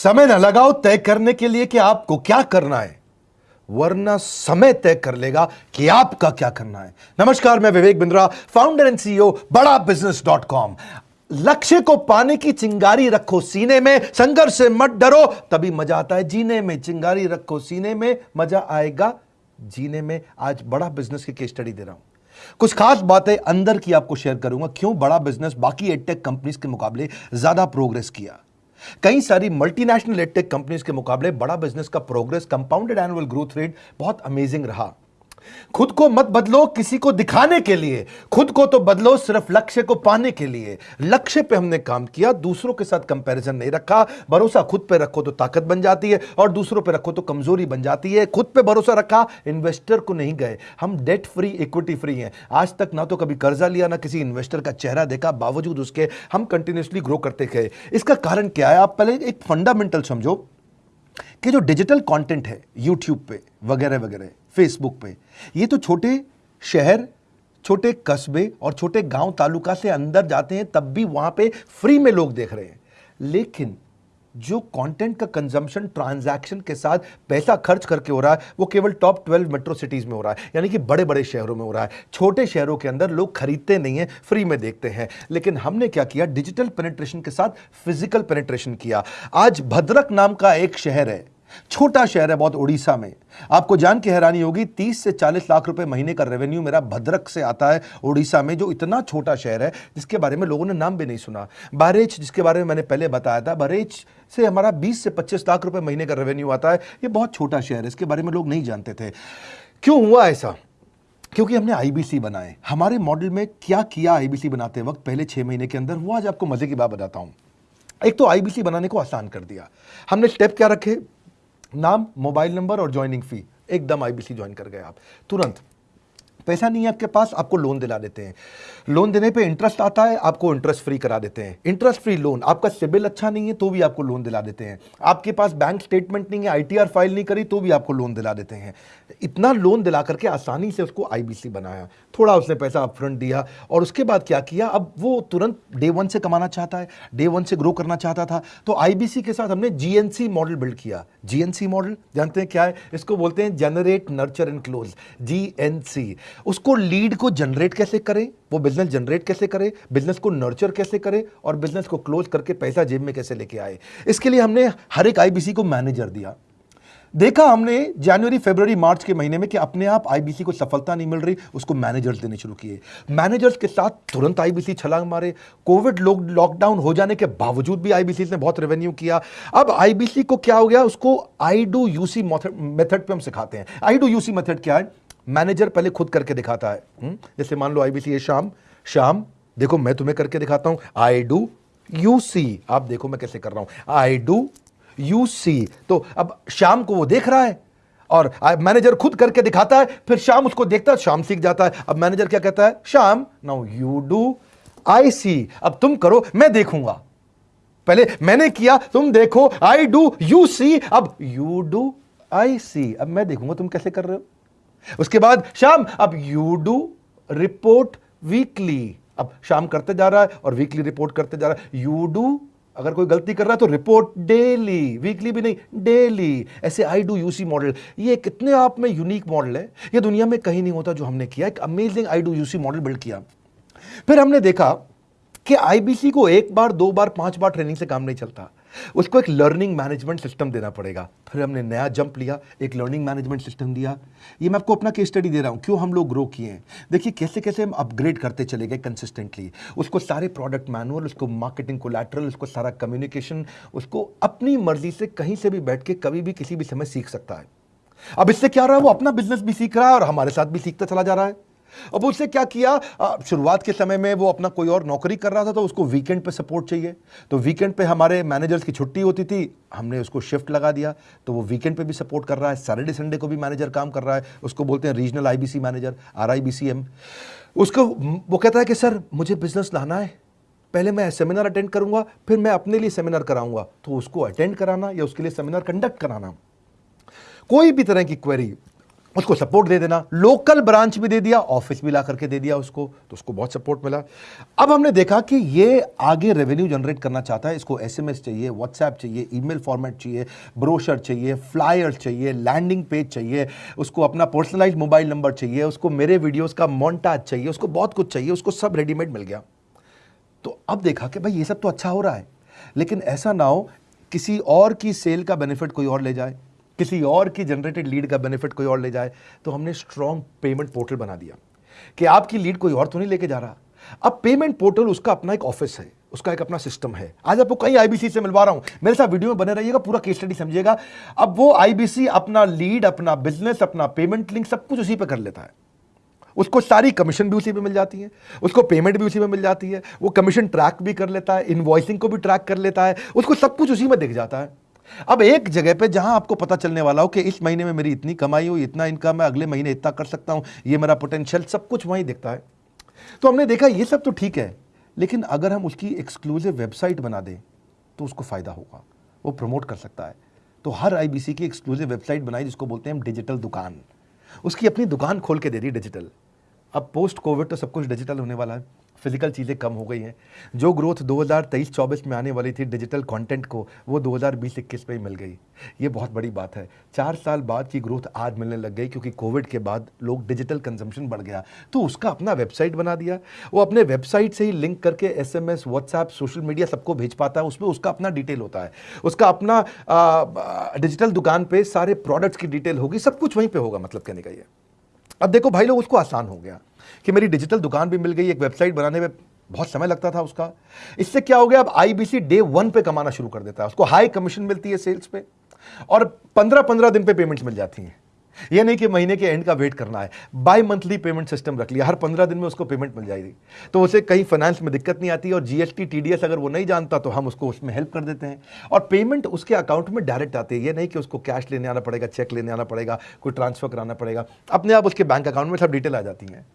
समय न लगाओ तय करने के लिए कि आपको क्या करना है, वरना समय तय कर लेगा कि आपका क्या करना है। नमस्कार, मैं Vivek Bindra founder and CEO Bada business dot com लक्ष्य को पाने की चिंगारी रखो सीने में, संघर्ष से मत डरो, तभी मज़ा आता है जीने में। चिंगारी रखो सीने में, मज़ा आएगा जीने में। आज बड़ा बिज़नेस की केस स्टडी दे रहा हूँ। कुछ खास बातें अंदर की आपको शेयर करूँगा। क्यों बड़ा बिज़नेस बाकी एडटेक कंपनीज़ के मुकाबले ज़्यादा प्रोग्रेस किया। कई सारी मल्टीनेशनल एडटेक कंपनीज़ के मुकाबले बड़ा बिज़नेस का progress compounded annual growth rate बहुत अमेजिंग रहा। खुद को मत बदलो किसी को दिखाने के लिए। खुद को तो बदलो सिर्फ़ लक्ष्य को पाने के लिए। लक्ष्य पे हमने काम किया, दूसरों के साथ कंपैरिजन नहीं रखा। भरोसा खुद पे रखो तो ताकत बन जाती है और दूसरों पे रखो तो कमज़ोरी बन जाती है। खुद पे भरोसा रखा इन्वेस्टर को नहीं गए। हम डेट फ्री इक्विटी फ्री हैं। आज तक ना तो कभी कर्जा लिया, ना किसी इन्वेस्टर का चेहरा देखा। बावजूद उसके हम कंटिन्यूसली ग्रो करते गए। इसका कारण क्या है? आप पहले एक फंडामेंटल समझो कि जो डिजिटल कंटेंट है यूट्यूब पे, वगैरह वगैरह फेसबुक पे। ये तो छोटे शहर, छोटे कस्बे और छोटे गाँव तालुका से अंदर जाते हैं, तब भी वहाँ पे फ्री में लोग देख रहे हैं। लेकिन जो कंटेंट का कंजम्पशन ट्रांजैक्शन के साथ पैसा खर्च करके हो रहा है, वो केवल टॉप 12 मेट्रो सिटीज़ में हो रहा है। यानी कि बड़े बड़े शहरों में हो रहा है। छोटे शहरों के अंदर लोग खरीदते नहीं हैं फ्री में देखते हैं। लेकिन हमने क्या किया? डिजिटल पेनिट्रेशन के साथ फ़िज़िकल पेनिट्रेशन किया। आज भद्रक नाम का एक शहर है छोटा शहर है बहुत उड़ीसा में। आपको जान के हैरानी होगी 30 से 40 लाख रुपए महीने का रेवेन्यू मेरा भद्रक से आता है उड़ीसा में, जो इतना छोटा शहर है, जिसके बारे में लोगों ने नाम भी नहीं सुना। बहरेच जिसके बारे में मैंने पहले बताया था बहरेच से हमारा 20 से 25 लाख रुपए महीने का रेवेन्यू आता है, ये बहुत छोटा शहर है, इसके बारे में लोग नहीं जानते थे। क्यों हुआ ऐसा? क्योंकि हमने आईबीसी बनाए। हमारे मॉडल में क्या किया आईबीसी बनाते वक्त, पहले छह महीने के अंदर? वो आज आपको मज़े की बात बताता हूँ। एक तो आईबीसी बनाने को आसान कर दिया। हमने स्टेप क्या रखे? नाम, मोबाइल नंबर और ज्वाइनिंग फ़ी एकदम आईबीसी ज्वाइन कर गए आप। तुरंत, पैसा नहीं है आपके पास, आपको लोन दिला देते हैं। लोन देने पे इंटरेस्ट आता है, आपको इंटरेस्ट फ्री करा देते हैं। इंटरेस्ट फ्री लोन आपका सिबिल अच्छा नहीं है तो भी आपको लोन दिला देते हैं। आपके पास बैंक स्टेटमेंट नहीं है आईटीआर फ़ाइल नहीं करी तो भी आपको लोन दिला देते हैं। इतना लोन दिला करके आसानी से उसको आईबीसी बनाया। थोड़ा उसने पैसा अपफ्रंट दिया और उसके बाद क्या किया? अब वो तुरंत डे वन से कमाना चाहता है डे वन से ग्रो करना चाहता था। तो आईबीसी के साथ हमने जीएनसी मॉडल बिल्ड किया। जीएनसी मॉडल जानते हैं क्या है? इसको बोलते हैं generate nurture and close GNC उसको लीड को जनरेट कैसे करें? वो बिज़नेस जनरेट कैसे करे? बिज़नेस को नर्चर कैसे करे? और बिज़नेस को क्लोज करके पैसा जेब में कैसे लेके आए? इसके लिए हमने हर एक आईबीसी को मैनेजर दिया। देखा हमने जनवरी फरवरी मार्च के महीने में कि अपने आप आईबीसी को सफलता नहीं मिल रही, उसको मैनेजर्स देने शुरू किए। मैनेजर्स के साथ तुरंत आईबीसी छलांग मारे। कोविड लॉकडाउन हो जाने के बावजूद भी आईबीसी ने बहुत रेवेन्यू किया। अब आईबीसी को क्या हो गया? उसको आई डू यूसी मेथड पे हम सिखाते हैं। आई डू यूसी मेथड क्या है? मैनेजर पहले खुद करके दिखाता है। हुँ? हम्म? जैसे मान लो आईबीसी है शाम शाम, देखो मैं तुम्हें करके दिखाता हूँ। आई डू यू सी आप देखो मैं कैसे कर रहा हूँ। आई डू यू सी तो अब शाम को वो देख रहा है और मैनेजर खुद करके दिखाता है, फिर शाम उसको देखता है, शाम सीख जाता है। अब मैनेजर क्या कहता है? शाम now you do I see अब तुम करो, मैं देखूँगा। पहले मैंने किया, तुम देखो आई डू यू सी अब यू डू आई सी अब मैं देखूँगा, तुम कैसे कर रहे हो? उसके बाद शाम, अब यू डू रिपोर्ट वीकली अब शाम करते जा रहा है और वीकली रिपोर्ट करते जा रहा है। यू डू अगर कोई गलती कर रहा है तो रिपोर्ट डेली वीकली भी नहीं डेली ऐसे आई डू यूसी मॉडल ये कितने आप में यूनिक मॉडल है। ये दुनिया में कहीं नहीं होता जो हमने किया। एक amazing I do you see model build किया। फिर हमने देखा कि आईबीसी को एक बार, दो बार, पाँच बार ट्रेनिंग से काम नहीं चलता। उसको एक लर्निंग मैनेजमेंट सिस्टम देना पड़ेगा। फिर हमने नया जंप लिया, एक लर्निंग मैनेजमेंट सिस्टम दिया। ये मैं आपको अपना केस स्टडी दे रहा हूँ, क्यों हम लोग ग्रो किए हैं। देखिए कैसे कैसे हम अपग्रेड करते चले गए कंसिस्टेंटली उसको सारे प्रोडक्ट मैनुअल उसको मार्केटिंग कोलैटरल उसको सारा कम्युनिकेशन उसको अपनी मर्ज़ी से कहीं से भी बैठ के कभी भी किसी भी समय सीख सकता है। अब इससे क्या रहा है, वो अपना बिज़नेस भी सीख रहा है और हमारे साथ भी सीखता चला जा रहा है। अब उसने क्या किया? शुरुआत के समय में वो अपना कोई और नौकरी कर रहा था तो उसको वीकेंड पे सपोर्ट चाहिए। तो वीकेंड पे हमारे मैनेजर्स की छुट्टी होती थी, हमने उसको शिफ्ट लगा दिया। तो वो वीकेंड पे भी सपोर्ट कर रहा है सैटरडे संडे को भी मैनेजर काम कर रहा है। उसको बोलते हैं regional IBC manager R I उसको वो कहता है कि, सर, मुझे बिज़नेस लाना है। पहले मैं सेमिनार अटेंड करूँगा, फिर मैं अपने लिए सेमिनार कराऊँगा। तो उसको अटेंड कराना या उसके लिए सेमिनार कंडक्ट कराना। कोई भी तरह की क्वेरी उसको सपोर्ट दे देना। लोकल ब्रांच भी दे दिया ऑफ़िस भी ला करके दे दिया उसको तो उसको बहुत सपोर्ट मिला। अब हमने देखा कि ये आगे रेवेन्यू जनरेट करना चाहता है, इसको एसएमएस चाहिए व्हाट्सएप चाहिए ईमेल फॉर्मेट चाहिए ब्रोशर चाहिए फ्लायर चाहिए लैंडिंग पेज चाहिए, उसको अपना पर्सनलाइज मोबाइल नंबर चाहिए, उसको मेरे वीडियोज़ का मोन्टाज चाहिए, उसको बहुत कुछ चाहिए, उसको सब रेडीमेड मिल गया। तो अब देखा कि भाई ये सब तो अच्छा हो रहा है, लेकिन ऐसा ना हो, किसी और की सेल का बेनिफिट कोई और ले जाए। किसी और की जनरेटेड लीड का बेनिफिट कोई और ले जाए तो हमने स्ट्रॉन्ग पेमेंट पोर्टल बना दिया। कि आपकी लीड कोई और तो नहीं लेके जा रहा। अब पेमेंट पोर्टल उसका अपना एक ऑफ़िस है, उसका एक अपना सिस्टम है। आज आपको कई आईबीसी से मिलवा रहा हूँ। मेरे साथ वीडियो में बने रहिएगा, पूरा केस स्टडी समझिएगा। अब वो आईबीसी अपना लीड अपना बिज़नेस अपना पेमेंट लिंक सब कुछ उसी पर कर लेता है। उसको सारी कमीशन भी उसी पे मिल जाती है। उसको पेमेंट भी उसी में मिल जाती है। वो कमीशन ट्रैक भी कर लेता है इनवॉइसिंग को भी ट्रैक कर लेता है। उसको सब कुछ उसी में दिख जाता है। अब एक जगह पे जहाँ आपको पता चलने वाला हो कि इस महीने में मेरी इतनी कमाई हो इतना इनकम है, अगले महीने इतना कर सकता हूँ, ये मेरा पोटेंशियल सब कुछ वहीं दिखता है। तो हमने देखा ये सब तो ठीक है, लेकिन अगर हम उसकी एक्सक्लूसिव वेबसाइट बना दें तो उसको फ़ायदा होगा, वो प्रमोट कर सकता है। तो हर आईबीसी की एक्सक्लूसिव वेबसाइट बनाई, जिसको बोलते हैं हम डिजिटल दुकान, उसकी अपनी दुकान खोल के दे दी डिजिटल अब पोस्ट कोविड तो सब कुछ डिजिटल होने वाला है। फ़िज़िकल चीज़ें कम हो गई हैं। जो ग्रोथ 2023-24 में आने वाली थी डिजिटल कंटेंट को, वो 2020-21 में ही मिल गई। ये बहुत बड़ी बात है। चार साल बाद की ग्रोथ आज मिलने लग गई क्योंकि कोविड के बाद लोग डिजिटल कंजम्पशन बढ़ गया। तो उसका अपना वेबसाइट बना दिया। वो अपने वेबसाइट से ही लिंक करके S M S WhatsApp social media सबको भेज पाता है। उसमें उसका अपना डिटेल होता है। उसका अपना डिजिटल दुकान पर सारे प्रोडक्ट्स की डिटेल होगी। सब कुछ वहीं पर होगा मतलब कहने का ये। अब देखो भाई लोग, उसको आसान हो गया कि मेरी डिजिटल दुकान भी मिल गई, एक वेबसाइट बनाने में बहुत समय लगता था उसका। इससे क्या हो गया, अब आईबीसी डे वन पे कमाना शुरू कर देता है। उसको हाई कमीशन मिलती है सेल्स पे और पंद्रह पंद्रह दिन पे पेमेंट्स मिल जाती हैं। ये नहीं कि महीने के एंड का वेट करना है। बाई मंथली पेमेंट सिस्टम रख लिया। हर पंद्रह दिन में उसको पेमेंट मिल जाएगी। तो उसे कहीं फाइनेंस में दिक्कत नहीं आती और जीएसटी टीडीएस अगर वो नहीं जानता तो हम उसको उसमें हेल्प कर देते हैं। और पेमेंट उसके अकाउंट में डायरेक्ट आती है। ये नहीं कि उसको कैश लेने आना पड़ेगा चेक लेने आना पड़ेगा, कोई ट्रांसफ़र कराना पड़ेगा। अपने आप उसके बैंक अकाउंट में सब डिटेल आ जाती हैं।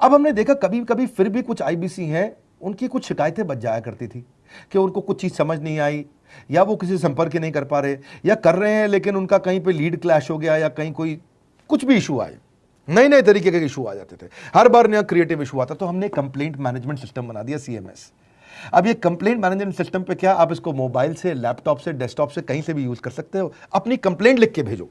अब हमने देखा कभी कभी फिर भी कुछ आईबीसी हैं, उनकी कुछ शिकायतें बच जाया करती थी कि उनको कुछ चीज़ समझ नहीं आई। या वो किसी संपर्क ही नहीं कर पा रहे, या कर रहे हैं, लेकिन उनका कहीं पे लीड क्लैश हो गया, या कहीं कोई कुछ भी इशू आए। नए नए तरीके के इशू आ जाते थे। हर बार नया क्रिएटिव इशू आता तो हमने कंप्लेंट मैनेजमेंट सिस्टम बना दिया सीएमएस अब ये कंप्लेंट मैनेजमेंट सिस्टम पे क्या आप इसको मोबाइल से लैपटॉप से डेस्कटॉप से कहीं से भी यूज़ कर सकते हो? अपनी कंप्लेंट लिख के भेजो।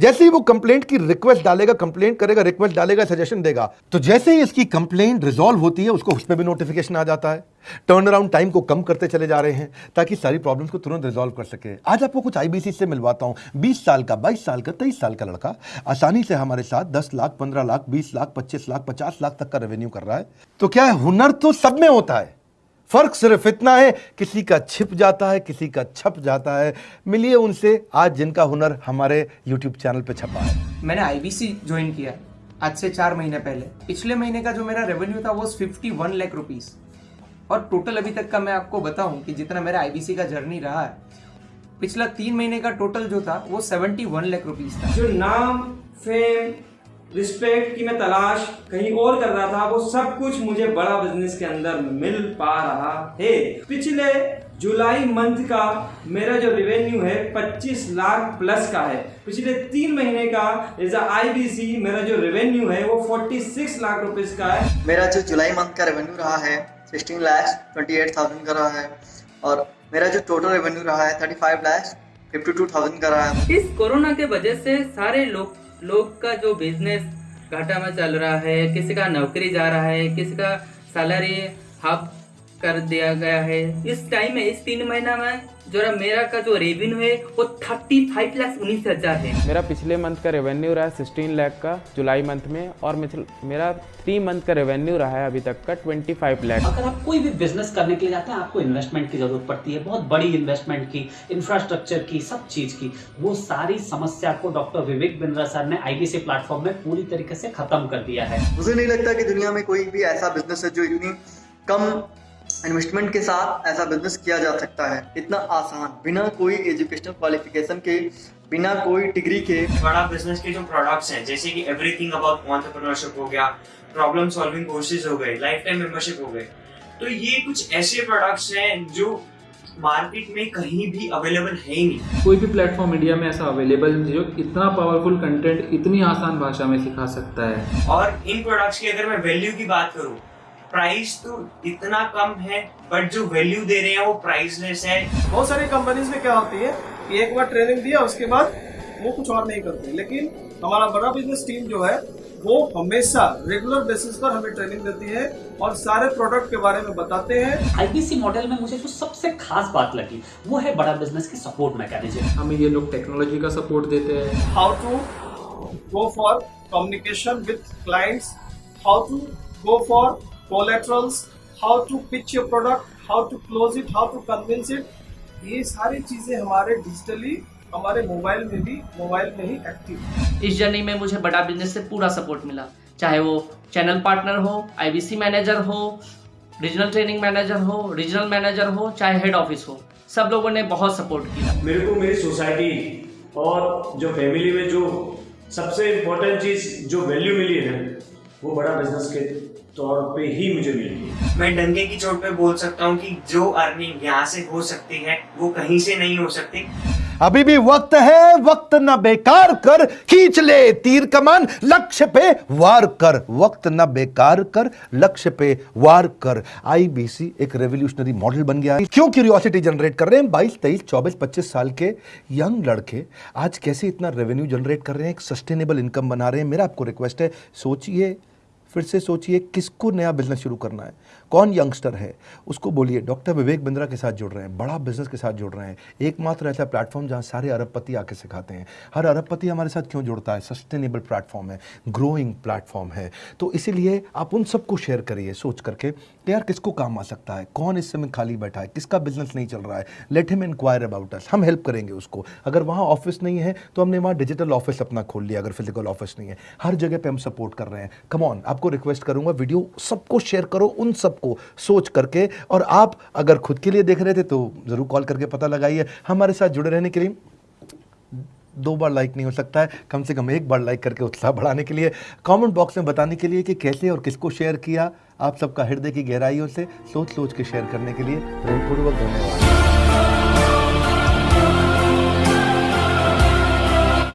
जैसे ही वो कंप्लेंट की रिक्वेस्ट डालेगा कंप्लेंट करेगा रिक्वेस्ट डालेगा सजेशन देगा तो जैसे ही इसकी कंप्लेंट रिजॉल्व होती है, उसको उस पर भी नोटिफिकेशन आ जाता है। टर्न अराउंड टाइम को कम करते चले जा रहे हैं, ताकि सारी प्रॉब्लम्स को तुरंत रिजॉल्व कर सके। आज आपको कुछ आईबीसी से मिलवाता हूँ। 20 साल का 22 साल का 23 साल का लड़का आसानी से हमारे साथ 10 लाख 15 लाख 20 लाख 25 लाख 50 लाख तक का रेवेन्यू कर रहा है। तो क्या है हुनर तो सब में होता है। फ़र्क सिर्फ़ इतना है किसी का छिप जाता है किसी का छप जाता है। मिलिए उनसे आज जिनका हुनर हमारे यूट्यूब चैनल पे छपा है। मैंने आईबीसी ज्वाइन किया आज से चार महीने पहले। पिछले महीने का जो मेरा रेवेन्यू था वो फिफ्टी वन लाख रुपीज़ और टोटल अभी तक का मैं आपको बताऊँ कि जितना मेरा आईबीसी का जर्नी रहा है पिछला तीन महीने का टोटल जो था वो सेवेंटी वन लाख रुपीज़ था। जो नाम फेम रिस्पेक्ट की मैं तलाश कहीं और कर रहा था वो सब कुछ मुझे बड़ा बिज़नेस के अंदर मिल पा रहा है। पिछले जुलाई मंथ का मेरा जो रेवेन्यू है 25 लाख प्लस का है। पिछले तीन महीने का एज आईबीसी मेरा जो रेवेन्यू है वो 46 लाख रुपीस का है। मेरा जो जुलाई मंथ का रेवेन्यू रहा है 16 लाख 28,000 का रहा है। और मेरा जो टोटल रेवेन्यू रहा है 35 लाख 52,000 का रहा है। इस कोरोना के वजह से सारे लोग लोग का जो बिज़नेस घाटा में चल रहा है, किसी का नौकरी जा रहा है, किसी का सैलरी हाफ़ कर दिया गया है। इस टाइम में इस तीन महीना में जो मेरा का जो रेवेन्यू है वो थर्टी फाइव लाख उन्नीस हज़ार है। मेरा पिछले मंथ का रेवेन्यू रहा है सिक्सटीन लाख का जुलाई मंथ में और मेरा थ्री मंथ का रेवेन्यू रहा है अभी तक का ट्वेंटी फाइव लाख अगर आप कोई भी बिज़नेस करने के लिए जाते हैं आपको इन्वेस्टमेंट की ज़रूरत पड़ती है। बहुत बड़ी इन्वेस्टमेंट की इंफ्रास्ट्रक्चर की सब चीज़ की। वो सारी समस्या को डॉक्टर विवेक बिंद्रा सर ने आईबीसी प्लेटफॉर्म में पूरी तरीके से खत्म कर दिया है। मुझे नहीं लगता की दुनिया में कोई भी ऐसा बिज़नेस है जो इतनी कम इन्वेस्टमेंट के साथ ऐसा बिज़नेस किया जा सकता है। इतना आसान बिना कोई एजुकेशनल क्वालिफिकेशन के बिना कोई डिग्री के। बड़ा बिज़नेस के जो प्रोडक्ट्स हैं जैसे कि एवरीथिंग अबाउट एंटरप्रेन्योरशिप हो गया प्रॉब्लम सॉल्विंग कोर्सेज हो गए लाइफ टाइम मेंबरशिप हो गए। तो ये कुछ ऐसे प्रोडक्ट्स हैं जो मार्केट में कहीं भी अवेलेबल है ही नहीं। कोई भी प्लेटफॉर्म इंडिया में ऐसा अवेलेबल जो इतना पावरफुल कंटेंट इतनी आसान भाषा में सिखा सकता है। और इन प्रोडक्ट्स की अगर मैं वैल्यू की बात करूँ प्राइस तो इतना कम है बट जो वैल्यू दे रहे हैं वो प्राइसलेस है। बहुत सारी कंपनीज़ में क्या होती है कि एक बार ट्रेनिंग दिया उसके बाद वो कुछ और नहीं करते। लेकिन हमारा बड़ा बिज़नेस टीम जो है वो हमेशा रेगुलर बेसिस पर हमें ट्रेनिंग देती है और सारे प्रोडक्ट के बारे में बताते हैं। आईबीसी मॉडल में मुझे जो सबसे खास बात लगी वो है बड़ा बिज़नेस की सपोर्ट मैकेनिज्म हमें ये लोग टेक्नोलॉजी का सपोर्ट देते हैं। How to go for communication with clients how to go for collaterals how to pitch your product how to close it how to convince it ये सारी चीज़ें हमारे डिजिटली हमारे मोबाइल में भी मोबाइल में ही एक्टिव इस जर्नी में मुझे बड़ा बिज़नेस से पूरा सपोर्ट मिला। चाहे वो चैनल पार्टनर हो आईबीसी मैनेजर हो रीजनल ट्रेनिंग मैनेजर हो रीजनल मैनेजर हो चाहे हेड ऑफ़िस हो सब लोगों ने बहुत सपोर्ट किया। मेरे को मेरी सोसाइटी और जो फैमिली में जो सबसे इम्पोर्टेंट चीज़ जो वैल्यू मिली है वो बड़ा बिज़नेस के तौर पे ही मुझे मिली मैं डंके की चोट पे बोल सकता हूँ कि जो अर्निंग यहाँ से हो सकती है, वो कहीं से नहीं हो सकती। अभी भी वक्त है, वक्त न बेकार कर, खींच ले तीर कमान, लक्ष्य पे वार कर। वक्त न बेकार कर, लक्ष्य पे वार कर। आईबीसी एक रेवोल्यूशनरी मॉडल बन गया क्यों क्यूरियोसिटी जनरेट कर रहे हैं? 22 23 24 25 साल के यंग लड़के आज कैसे इतना रेवेन्यू जनरेट कर रहे हैं? एक सस्टेनेबल इनकम बना रहे हैं। मेरा आपको रिक्वेस्ट है, सोचिए। फिर से सोचिए किसको नया बिज़नेस शुरू करना है। कौन यंगस्टर है? उसको बोलिए। डॉक्टर विवेक बिंद्रा के साथ जुड़ रहे हैं, बड़ा बिज़नेस के साथ जुड़ रहे हैं। एकमात्र ऐसा प्लेटफॉर्म जहाँ सारे अरबपति आके सिखाते हैं। हर अरबपति हमारे साथ क्यों जुड़ता है? सस्टेनेबल प्लेटफॉर्म है ग्रोइंग प्लेटफॉर्म है। तो इसीलिए आप उन सबको शेयर करिए, सोच करके कि यार किसको काम आ सकता है? कौन इस समय खाली बैठा है? किसका बिज़नेस नहीं चल रहा है? Let him enquire about us हम हेल्प करेंगे उसको। अगर वहाँ ऑफ़िस नहीं है तो हमने वहाँ डिजिटल ऑफ़िस अपना खोल लिया, अगर फ़िज़िकल ऑफ़िस नहीं है। हर जगह पे हम सपोर्ट कर रहे हैं। कम ऑन आपको रिक्वेस्ट करूँगा वीडियो सबको शेयर करो, उन सबको सोच करके, और आप अगर खुद के लिए देख रहे थे तो ज़रूर कॉल करके पता लगाइए। हमारे साथ जुड़े रहने के लिए दो बार लाइक नहीं हो सकता है। कम से कम एक बार लाइक करके उत्साह बढ़ाने के लिए, कमेंट बॉक्स में बताने के लिए कि कैसे और किसको शेयर किया। आप सबका हृदय की गहराइयों से सोच सोच के शेयर करने के लिए प्रेमपूर्वक धन्यवाद।